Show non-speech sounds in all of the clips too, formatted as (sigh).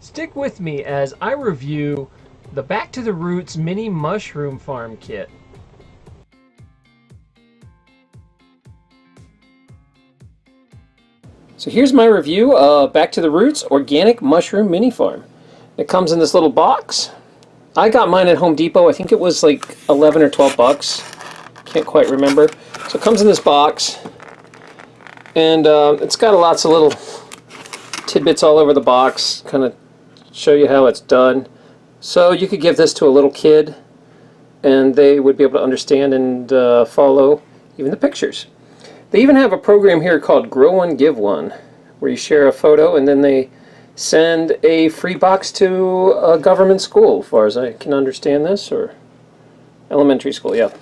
Stick with me as I review the Back to the Roots Mini Mushroom Farm Kit. So here's my review of Back to the Roots Organic Mushroom Mini Farm. It comes in this little box. I got mine at Home Depot. I think it was like 11 or 12 bucks. Can't quite remember. So it comes in this box. And uh, it's got lots of little (laughs) tidbits all over the box. Kind of show you how it's done. So you could give this to a little kid and they would be able to understand and uh, follow even the pictures. They even have a program here called Grow One Give One where you share a photo and then they send a free box to a government school as far as I can understand this or elementary school yeah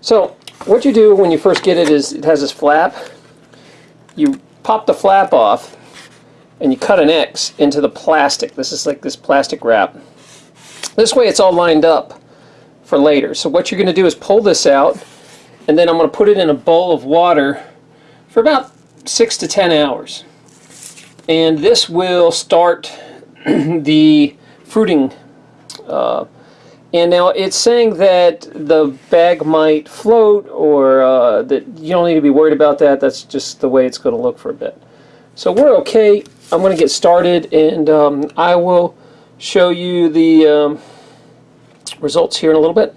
so what you do when you first get it is it has this flap you pop the flap off and you cut an X into the plastic. This is like this plastic wrap. This way it's all lined up for later. So what you're going to do is pull this out and then I'm going to put it in a bowl of water for about six to ten hours. And this will start (clears throat) the fruiting uh, and now it's saying that the bag might float or uh, that you don't need to be worried about that. That's just the way it's going to look for a bit. So we're okay I'm going to get started and um, I will show you the um, results here in a little bit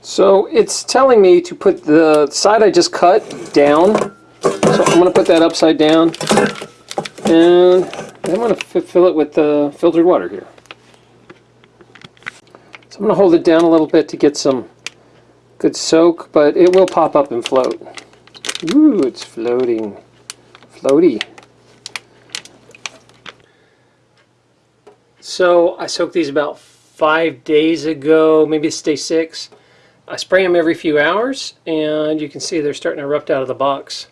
so it's telling me to put the side I just cut down so I'm going to put that upside down and I'm going to fill it with the filtered water here. So I'm going to hold it down a little bit to get some good soak, but it will pop up and float. Ooh, it's floating. Floaty. So I soaked these about five days ago, maybe it's day six. I spray them every few hours, and you can see they're starting to erupt out of the box.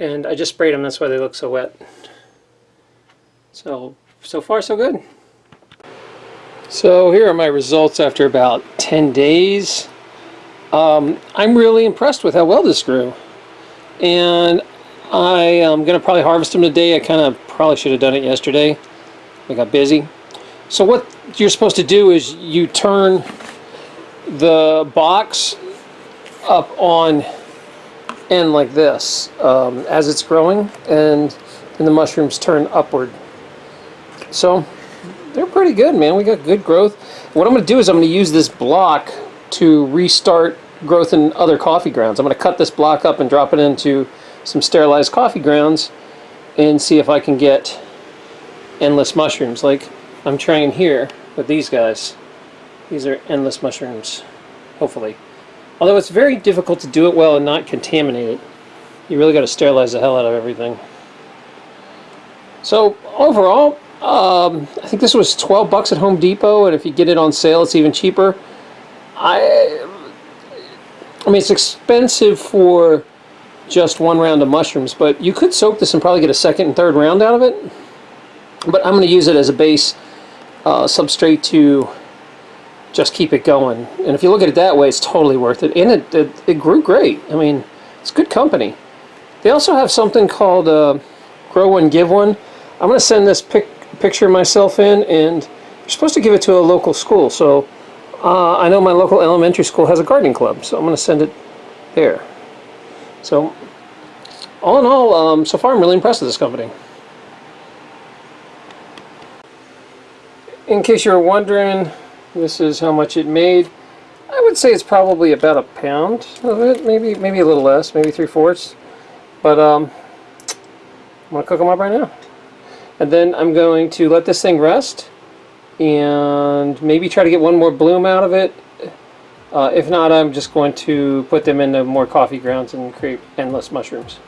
And I just sprayed them, that's why they look so wet. So, so far so good. So here are my results after about 10 days. Um, I'm really impressed with how well this grew. And I am going to probably harvest them today. I kind of probably should have done it yesterday. I got busy. So what you're supposed to do is you turn the box up on end like this um, as it's growing and then the mushrooms turn upward. So they're pretty good, man. We got good growth. What I'm going to do is I'm going to use this block to restart growth in other coffee grounds. I'm going to cut this block up and drop it into some sterilized coffee grounds and see if I can get endless mushrooms like I'm trying here with these guys. These are endless mushrooms, hopefully. Although it's very difficult to do it well and not contaminate it. You really got to sterilize the hell out of everything. So overall, um, I think this was 12 bucks at Home Depot, and if you get it on sale, it's even cheaper. I, I mean, it's expensive for just one round of mushrooms, but you could soak this and probably get a second and third round out of it. But I'm going to use it as a base uh, substrate to just keep it going. And if you look at it that way, it's totally worth it. And it, it, it grew great. I mean, it's good company. They also have something called uh, Grow One, Give One. I'm going to send this pic picture myself in, and you're supposed to give it to a local school. So uh, I know my local elementary school has a gardening club, so I'm going to send it there. So all in all, um, so far I'm really impressed with this company. In case you're wondering, this is how much it made. I would say it's probably about a pound of it, maybe maybe a little less, maybe three-fourths. But um, I'm to cook them up right now. And then I'm going to let this thing rest and maybe try to get one more bloom out of it. Uh, if not, I'm just going to put them into more coffee grounds and create endless mushrooms.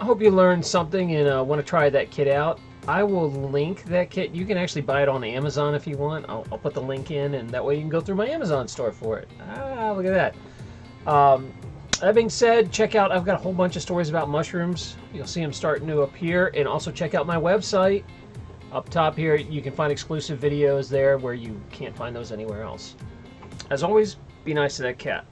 I hope you learned something and uh, want to try that kit out. I will link that kit. You can actually buy it on Amazon if you want. I'll, I'll, put the link in and that way you can go through my Amazon store for it. Ah, look at that. Um, that being said, check out, I've got a whole bunch of stories about mushrooms. You'll see them starting to appear. And also check out my website. Up top here, you can find exclusive videos there where you can't find those anywhere else. As always, be nice to that cat.